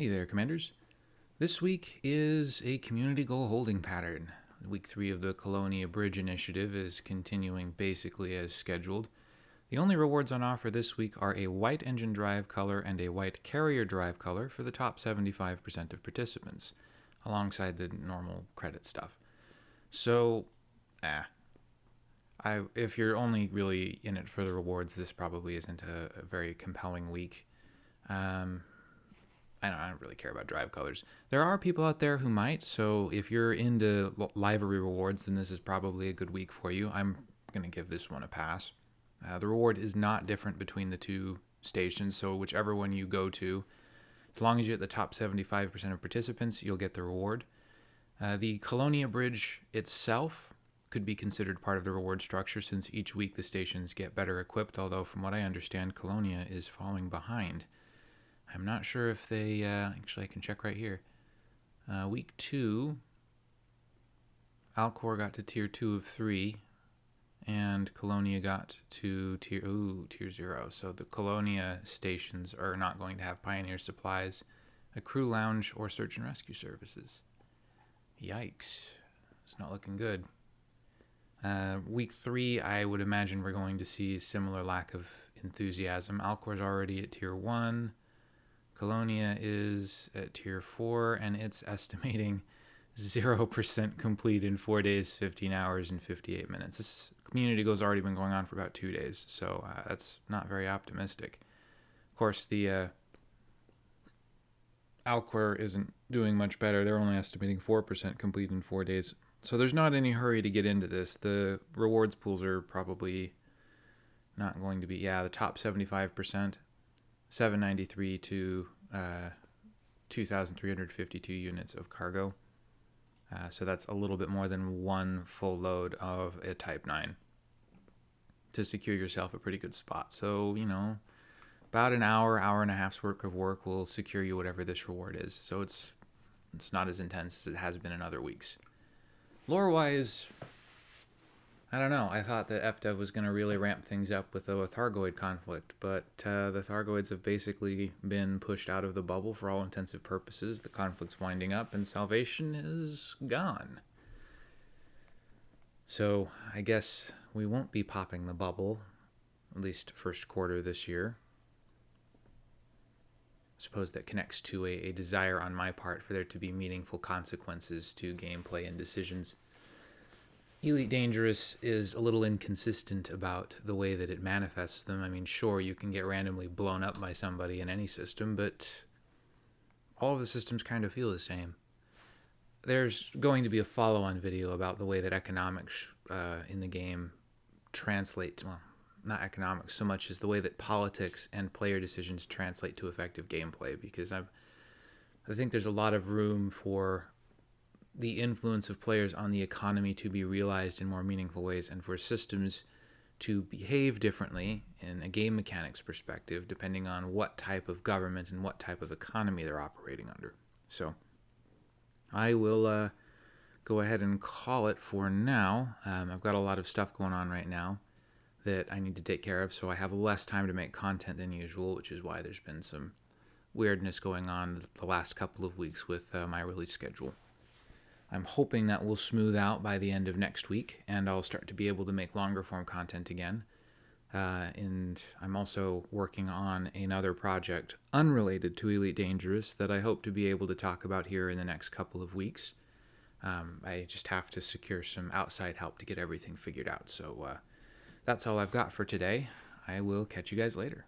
Hey there, Commanders. This week is a community goal holding pattern. Week three of the Colonia Bridge Initiative is continuing basically as scheduled. The only rewards on offer this week are a white engine drive color and a white carrier drive color for the top 75% of participants, alongside the normal credit stuff. So, ah. I, if you're only really in it for the rewards, this probably isn't a, a very compelling week. Um, I don't, I don't really care about drive colors. There are people out there who might, so if you're into livery rewards, then this is probably a good week for you. I'm going to give this one a pass. Uh, the reward is not different between the two stations, so whichever one you go to, as long as you're at the top 75% of participants, you'll get the reward. Uh, the Colonia Bridge itself could be considered part of the reward structure since each week the stations get better equipped, although from what I understand, Colonia is falling behind. I'm not sure if they, uh, actually I can check right here. Uh, week two, Alcor got to tier two of three, and Colonia got to tier, ooh, tier zero. So the Colonia stations are not going to have Pioneer supplies, a crew lounge, or search and rescue services. Yikes. It's not looking good. Uh, week three, I would imagine we're going to see a similar lack of enthusiasm. Alcor's already at tier one. Colonia is at tier 4 and it's estimating 0% complete in 4 days, 15 hours, and 58 minutes. This community goal's already been going on for about two days, so uh, that's not very optimistic. Of course, the uh, Alcor isn't doing much better. They're only estimating 4% complete in 4 days. So there's not any hurry to get into this. The rewards pools are probably not going to be, yeah, the top 75% 793 to uh, 2,352 units of cargo. Uh, so that's a little bit more than one full load of a Type 9 to secure yourself a pretty good spot. So, you know, about an hour, hour and a half's work of work will secure you whatever this reward is. So it's it's not as intense as it has been in other weeks. Lore-wise, I don't know. I thought that FDev was going to really ramp things up with the Thargoid conflict, but uh, the Thargoids have basically been pushed out of the bubble for all intensive purposes. The conflict's winding up, and Salvation is gone. So I guess we won't be popping the bubble, at least first quarter this year. I suppose that connects to a, a desire on my part for there to be meaningful consequences to gameplay and decisions. Elite Dangerous is a little inconsistent about the way that it manifests them. I mean, sure, you can get randomly blown up by somebody in any system, but all of the systems kind of feel the same. There's going to be a follow-on video about the way that economics uh, in the game translate, well, not economics so much as the way that politics and player decisions translate to effective gameplay, because I've, I think there's a lot of room for the influence of players on the economy to be realized in more meaningful ways and for systems to behave differently in a game mechanics perspective depending on what type of government and what type of economy they're operating under. So I will uh, go ahead and call it for now. Um, I've got a lot of stuff going on right now that I need to take care of, so I have less time to make content than usual, which is why there's been some weirdness going on the last couple of weeks with uh, my release schedule. I'm hoping that will smooth out by the end of next week and I'll start to be able to make longer form content again. Uh, and I'm also working on another project unrelated to Elite Dangerous that I hope to be able to talk about here in the next couple of weeks. Um, I just have to secure some outside help to get everything figured out. So uh, that's all I've got for today. I will catch you guys later.